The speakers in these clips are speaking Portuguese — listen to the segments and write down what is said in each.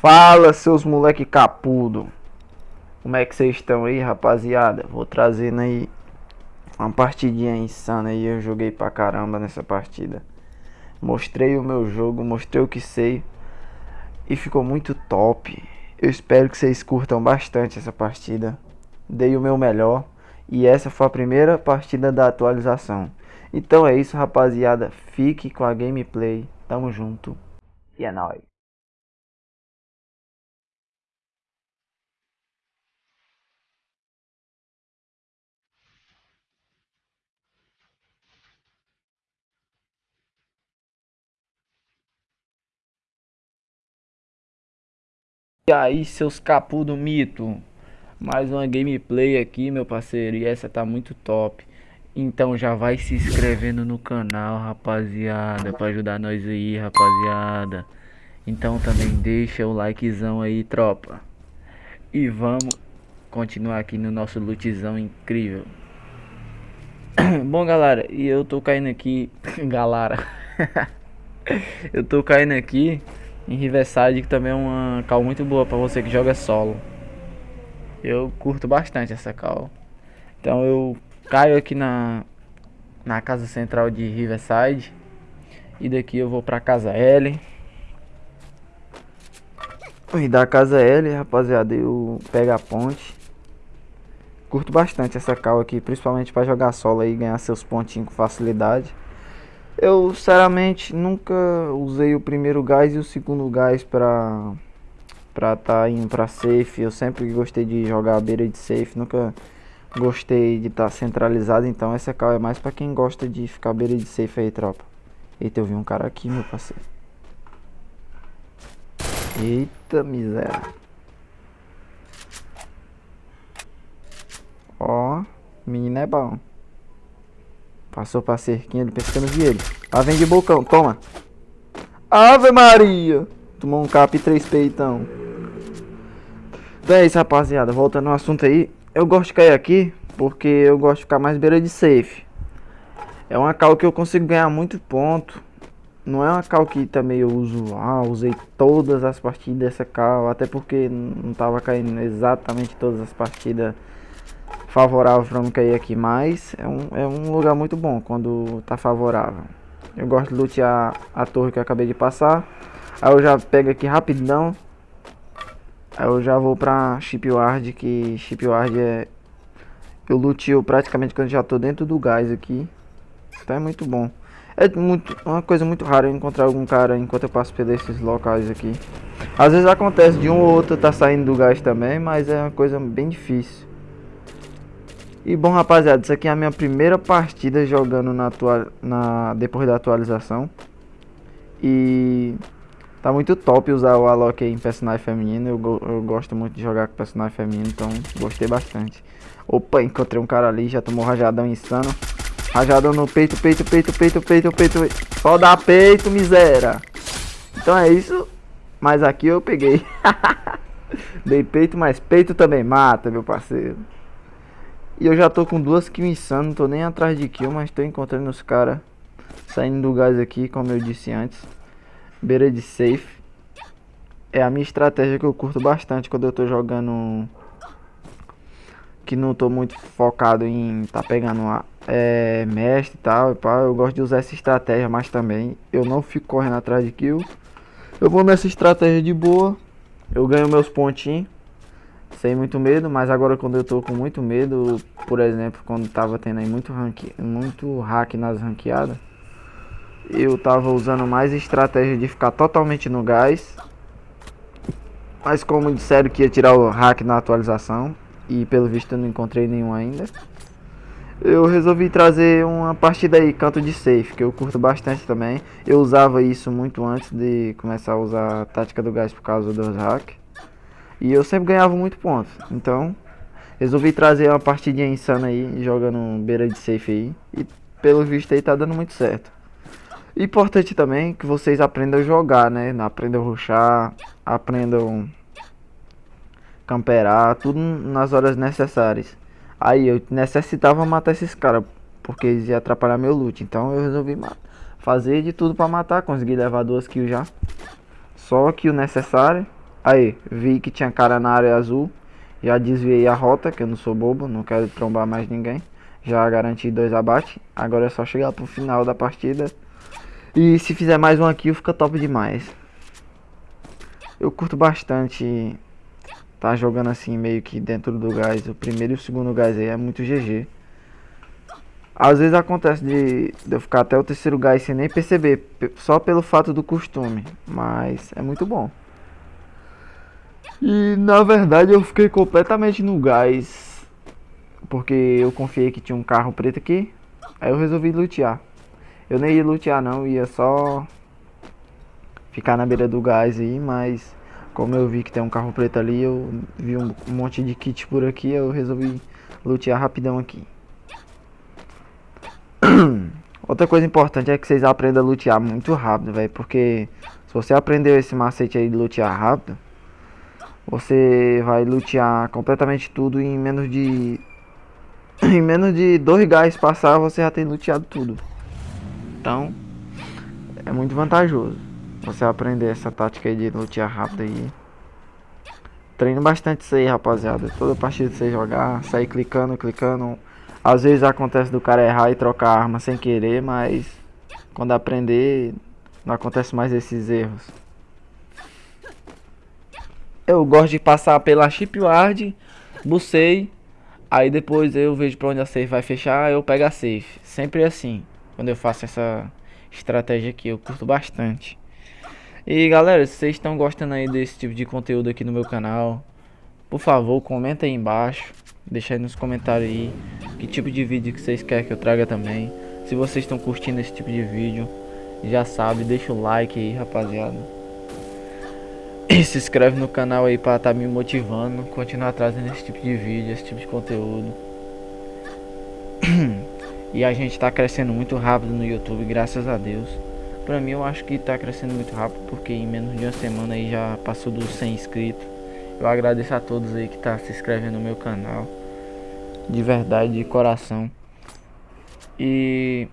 Fala, seus moleque capudo. Como é que vocês estão aí, rapaziada? Vou trazendo aí uma partidinha insana aí. Eu joguei pra caramba nessa partida. Mostrei o meu jogo, mostrei o que sei. E ficou muito top. Eu espero que vocês curtam bastante essa partida. Dei o meu melhor. E essa foi a primeira partida da atualização. Então é isso, rapaziada. Fique com a gameplay. Tamo junto. E é nóis. E aí, seus capu do mito? Mais uma gameplay aqui, meu parceiro. E essa tá muito top. Então já vai se inscrevendo no canal, rapaziada. Pra ajudar nós aí, rapaziada. Então também deixa o likezão aí, tropa. E vamos continuar aqui no nosso lootzão incrível. Bom, galera, e eu tô caindo aqui... galera... eu tô caindo aqui em Riverside, que também é uma cal muito boa para você que joga solo. Eu curto bastante essa cal. Então eu caio aqui na, na casa central de Riverside. E daqui eu vou pra casa L. E da casa L, rapaziada, eu pego a ponte. Curto bastante essa cal aqui, principalmente para jogar solo e ganhar seus pontinhos com facilidade. Eu, sinceramente, nunca usei o primeiro gás e o segundo gás pra pra tá indo pra safe. Eu sempre gostei de jogar a beira de safe, nunca gostei de estar tá centralizado. Então essa cal é mais pra quem gosta de ficar beira de safe aí, tropa. Eita, eu vi um cara aqui, meu parceiro. Eita, miséria. Ó, menino é bom. Passou pra cerquinha, ele pensando vi ele. Ah, vem de bocão, toma. Ave Maria. Tomou um cap e três peitão. Então é isso, rapaziada. Voltando ao assunto aí. Eu gosto de cair aqui porque eu gosto de ficar mais beira de safe. É uma cal que eu consigo ganhar muito ponto. Não é uma cal que também eu uso, ah, usei todas as partidas dessa cal, até porque não tava caindo exatamente todas as partidas favorável para não cair aqui, mas é um, é um lugar muito bom quando tá favorável. Eu gosto de lutear a torre que eu acabei de passar. Aí eu já pego aqui rapidão. Aí eu já vou pra Shipyard, que Shipyard é... Eu luteo praticamente quando já tô dentro do gás aqui. Então é muito bom. É muito, uma coisa muito rara encontrar algum cara enquanto eu passo por esses locais aqui. Às vezes acontece de um ou outro tá saindo do gás também, mas é uma coisa bem difícil. E bom rapaziada, isso aqui é a minha primeira partida jogando na, atual, na depois da atualização. E tá muito top usar o Alok em personagem feminino. Eu, eu gosto muito de jogar com personagem feminino, então gostei bastante. Opa, encontrei um cara ali, já tomou rajadão insano. Rajadão no peito, peito, peito, peito, peito, peito. Só dá peito, miséria. Então é isso. Mas aqui eu peguei. Dei peito, mas peito também mata, meu parceiro. E eu já tô com duas kills insano, não tô nem atrás de kill, mas tô encontrando os caras saindo do gás aqui, como eu disse antes. Beira de safe. É a minha estratégia que eu curto bastante quando eu tô jogando... Que não tô muito focado em tá pegando uma, é, mestre e tal. Pá, eu gosto de usar essa estratégia, mas também eu não fico correndo atrás de kill. Eu vou nessa estratégia de boa. Eu ganho meus pontinhos sem muito medo, mas agora quando eu tô com muito medo, por exemplo, quando tava tendo aí muito, ranque, muito hack nas ranqueadas, eu tava usando mais estratégia de ficar totalmente no gás. Mas como disseram que ia tirar o hack na atualização, e pelo visto eu não encontrei nenhum ainda, eu resolvi trazer uma partida aí, canto de safe, que eu curto bastante também. Eu usava isso muito antes de começar a usar a tática do gás por causa dos hacks. E eu sempre ganhava muito pontos. Então, resolvi trazer uma partidinha insana aí, jogando beira de safe aí. E pelo visto aí tá dando muito certo. Importante também que vocês aprendam a jogar, né? Aprendam a ruxar, aprendam camperar, tudo nas horas necessárias. Aí eu necessitava matar esses caras, porque eles iam atrapalhar meu loot. Então eu resolvi fazer de tudo pra matar, consegui levar duas kills já. Só que o necessário Aí, vi que tinha cara na área azul. Já desviei a rota, que eu não sou bobo, não quero trombar mais ninguém. Já garanti dois abates. Agora é só chegar pro final da partida. E se fizer mais um aqui, fica top demais. Eu curto bastante tá jogando assim meio que dentro do gás. O primeiro e o segundo gás aí é muito GG. Às vezes acontece de, de eu ficar até o terceiro gás sem nem perceber, só pelo fato do costume, mas é muito bom. E na verdade eu fiquei completamente no gás, porque eu confiei que tinha um carro preto aqui, aí eu resolvi lutear. Eu nem ia lutear não, ia só ficar na beira do gás aí, mas como eu vi que tem um carro preto ali, eu vi um, monte de kit por aqui, eu resolvi lutear rapidão aqui. Outra coisa importante é que vocês aprendam a lutear muito rápido, velho. Porque se você aprendeu esse macete aí de lutear rápido, você vai lutear completamente tudo em menos de... em menos de dois gás passar, você já tem luteado tudo. Então, é muito vantajoso. Você aprender essa tática aí de lutear rápido aí. Treino bastante isso aí, rapaziada. Toda partida que você jogar, sair clicando, clicando às vezes acontece do cara errar e trocar arma sem querer, mas quando aprender não acontece mais esses erros. Eu gosto de passar pela shipyard, bucei, aí depois eu vejo pra onde a safe vai fechar, eu pego a safe. Sempre assim, quando eu faço essa estratégia aqui, eu curto bastante. E galera, se vocês estão gostando aí desse tipo de conteúdo aqui no meu canal, por favor, comenta aí embaixo. Deixa aí nos comentários aí que tipo de vídeo que vocês querem que eu traga também. Se vocês estão curtindo esse tipo de vídeo, já sabe, deixa o like aí, rapaziada. Se inscreve no canal aí para estar tá me motivando, continuar trazendo esse tipo de vídeo, esse tipo de conteúdo. E a gente tá crescendo muito rápido no YouTube, graças a Deus. Pra mim eu acho que tá crescendo muito rápido, porque em menos de uma semana aí já passou dos 100 inscritos. Eu agradeço a todos aí que tá se inscrevendo no meu canal de verdade, de coração. E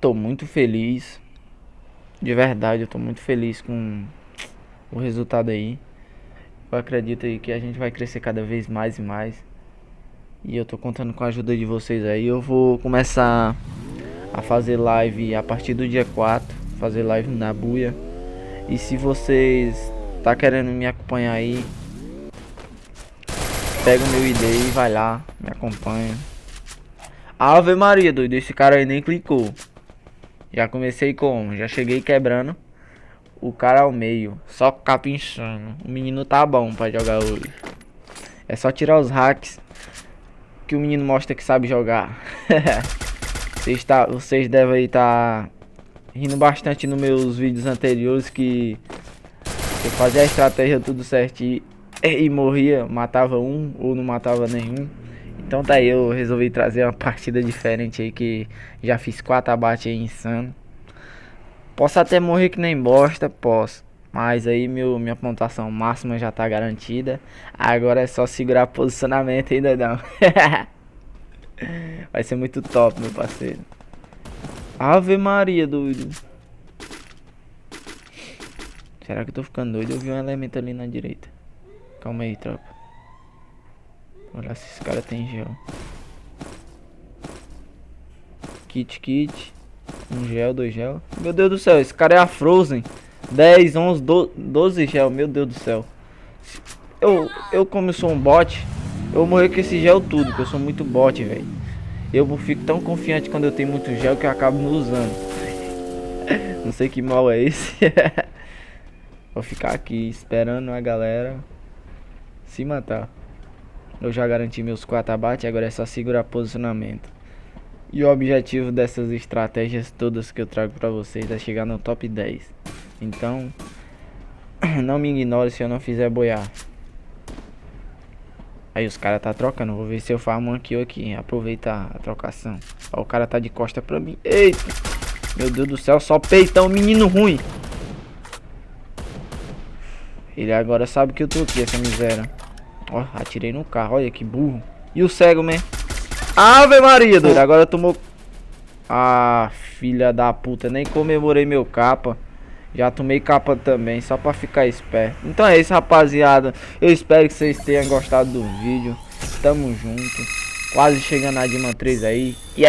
tô muito feliz. De verdade, eu tô muito feliz com o resultado aí. Eu acredito aí que a gente vai crescer cada vez mais e mais. E eu tô contando com a ajuda de vocês aí. Eu vou começar a fazer live a partir do dia 4, fazer live na buia. E se vocês tá querendo me acompanhar aí, Pega o meu ID e vai lá, me acompanha. Ave Maria, doido, esse cara aí nem clicou. Já comecei como? Já cheguei quebrando o cara ao meio, só capinchando. O menino tá bom pra jogar hoje. É só tirar os hacks que o menino mostra que sabe jogar. vocês, tá, vocês devem estar tá rindo bastante nos meus vídeos anteriores que eu fazia a estratégia tudo certinho e morria, matava um ou não matava nenhum. Então tá aí, eu resolvi trazer uma partida diferente aí que já fiz quatro abates aí insano. Posso até morrer que nem bosta, posso. Mas aí meu, minha pontuação máxima já tá garantida. Agora é só segurar posicionamento ainda não. Vai ser muito top, meu parceiro. Ave Maria, doido. Será que eu tô ficando doido? Eu vi um elemento ali na direita. Calma aí, tropa. Olha se esse cara tem gel. Kit, kit. Um gel, dois gel. Meu Deus do céu, esse cara é a Frozen. 10, 11, 12 gel. Meu Deus do céu. Eu, eu como eu sou um bot, eu vou morrer com esse gel tudo, porque eu sou muito bot, velho. Eu fico tão confiante quando eu tenho muito gel que eu acabo não usando. Não sei que mal é esse. Vou ficar aqui esperando a galera se matar. Eu já garanti meus 4 abates, agora é só segurar posicionamento. E o objetivo dessas estratégias todas que eu trago pra vocês é chegar no top 10. Então, não me ignore se eu não fizer boiar. Aí os caras tá trocando, vou ver se eu farmo aqui ou aqui, aproveitar a trocação. Ó, o cara tá de costa pra mim. Eita! Meu Deus do céu, só peitão, menino ruim. Ele agora sabe que eu tô aqui, essa miséria. Ó, atirei no carro, olha que burro. E o cego, man? Ave Maria, doido. Agora tomou... Ah, filha da puta. Nem comemorei meu capa. Já tomei capa também, só pra ficar esperto. Então é isso, rapaziada. Eu espero que vocês tenham gostado do vídeo. Tamo junto. Quase chegando na Dima 3 aí. E